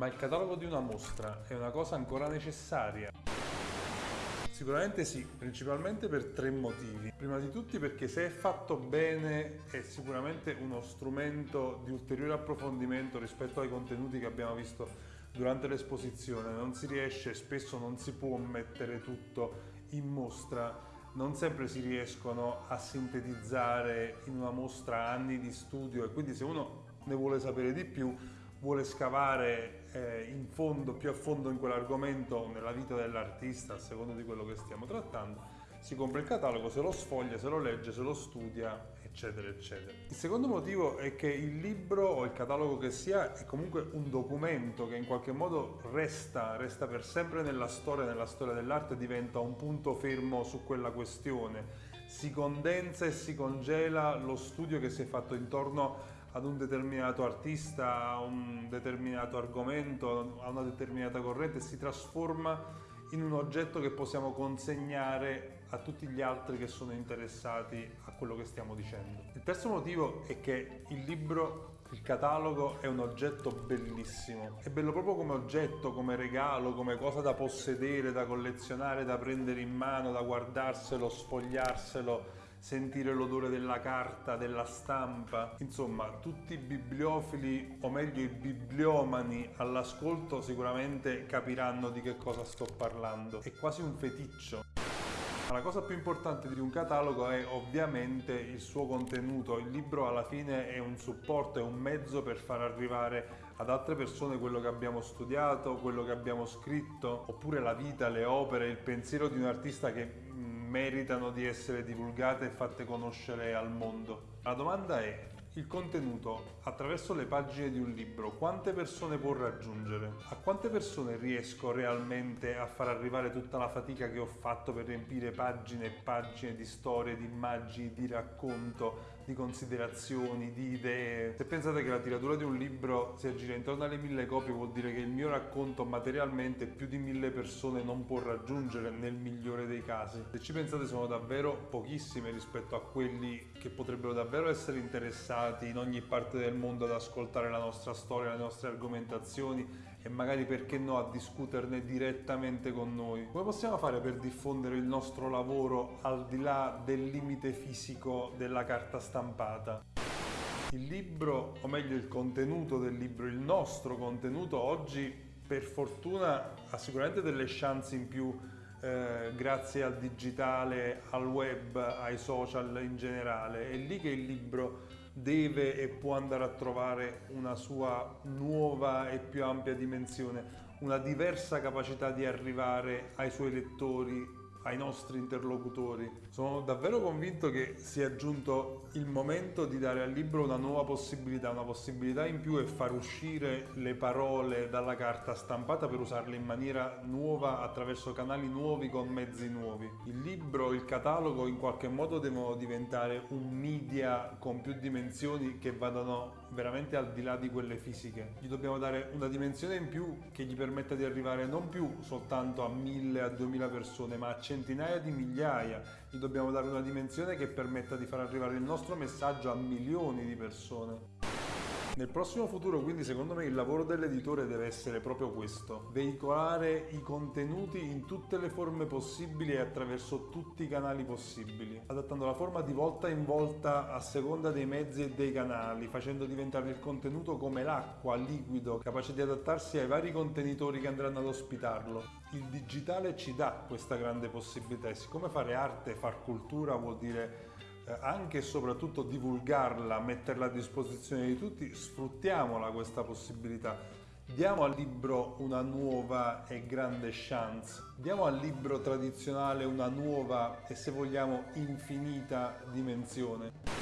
Ma il catalogo di una mostra è una cosa ancora necessaria? Sicuramente sì, principalmente per tre motivi. Prima di tutti perché se è fatto bene è sicuramente uno strumento di ulteriore approfondimento rispetto ai contenuti che abbiamo visto durante l'esposizione. Non si riesce, spesso non si può mettere tutto in mostra, non sempre si riescono a sintetizzare in una mostra anni di studio e quindi se uno ne vuole sapere di più vuole scavare eh, in fondo, più a fondo in quell'argomento nella vita dell'artista, a seconda di quello che stiamo trattando, si compra il catalogo, se lo sfoglia, se lo legge, se lo studia, eccetera, eccetera. Il secondo motivo è che il libro o il catalogo che sia è comunque un documento che in qualche modo resta, resta per sempre nella storia, nella storia dell'arte, diventa un punto fermo su quella questione. Si condensa e si congela lo studio che si è fatto intorno ad un determinato artista, a un determinato argomento, a una determinata corrente, si trasforma in un oggetto che possiamo consegnare a tutti gli altri che sono interessati a quello che stiamo dicendo. Il terzo motivo è che il libro, il catalogo è un oggetto bellissimo. È bello proprio come oggetto, come regalo, come cosa da possedere, da collezionare, da prendere in mano, da guardarselo, sfogliarselo sentire l'odore della carta, della stampa. Insomma, tutti i bibliofili, o meglio i bibliomani all'ascolto sicuramente capiranno di che cosa sto parlando. È quasi un feticcio. Ma la cosa più importante di un catalogo è ovviamente il suo contenuto. Il libro alla fine è un supporto, è un mezzo per far arrivare ad altre persone quello che abbiamo studiato, quello che abbiamo scritto, oppure la vita, le opere, il pensiero di un artista che meritano di essere divulgate e fatte conoscere al mondo. La domanda è, il contenuto attraverso le pagine di un libro quante persone può raggiungere? A quante persone riesco realmente a far arrivare tutta la fatica che ho fatto per riempire pagine e pagine di storie, di immagini, di racconto, di considerazioni, di idee? Se pensate che la tiratura di un libro si aggira intorno alle mille copie vuol dire che il mio racconto materialmente più di mille persone non può raggiungere nel migliore dei casi. Se ci pensate sono davvero pochissime rispetto a quelli che potrebbero davvero essere interessati in ogni parte del mondo ad ascoltare la nostra storia, le nostre argomentazioni e magari perché no a discuterne direttamente con noi. Come possiamo fare per diffondere il nostro lavoro al di là del limite fisico della carta stampata? Il libro, o meglio il contenuto del libro, il nostro contenuto oggi per fortuna ha sicuramente delle chance in più eh, grazie al digitale, al web, ai social in generale. È lì che il libro deve e può andare a trovare una sua nuova e più ampia dimensione, una diversa capacità di arrivare ai suoi lettori ai nostri interlocutori. Sono davvero convinto che sia giunto il momento di dare al libro una nuova possibilità, una possibilità in più e far uscire le parole dalla carta stampata per usarle in maniera nuova attraverso canali nuovi con mezzi nuovi. Il libro, il catalogo in qualche modo devono diventare un media con più dimensioni che vadano veramente al di là di quelle fisiche. Gli dobbiamo dare una dimensione in più che gli permetta di arrivare non più soltanto a mille, a duemila persone, ma a centinaia di migliaia, gli dobbiamo dare una dimensione che permetta di far arrivare il nostro messaggio a milioni di persone. Nel prossimo futuro quindi secondo me il lavoro dell'editore deve essere proprio questo, veicolare i contenuti in tutte le forme possibili e attraverso tutti i canali possibili, adattando la forma di volta in volta a seconda dei mezzi e dei canali, facendo diventare il contenuto come l'acqua, liquido, capace di adattarsi ai vari contenitori che andranno ad ospitarlo. Il digitale ci dà questa grande possibilità e siccome fare arte, far cultura vuol dire anche e soprattutto divulgarla, metterla a disposizione di tutti, sfruttiamola questa possibilità. Diamo al libro una nuova e grande chance, diamo al libro tradizionale una nuova e se vogliamo infinita dimensione.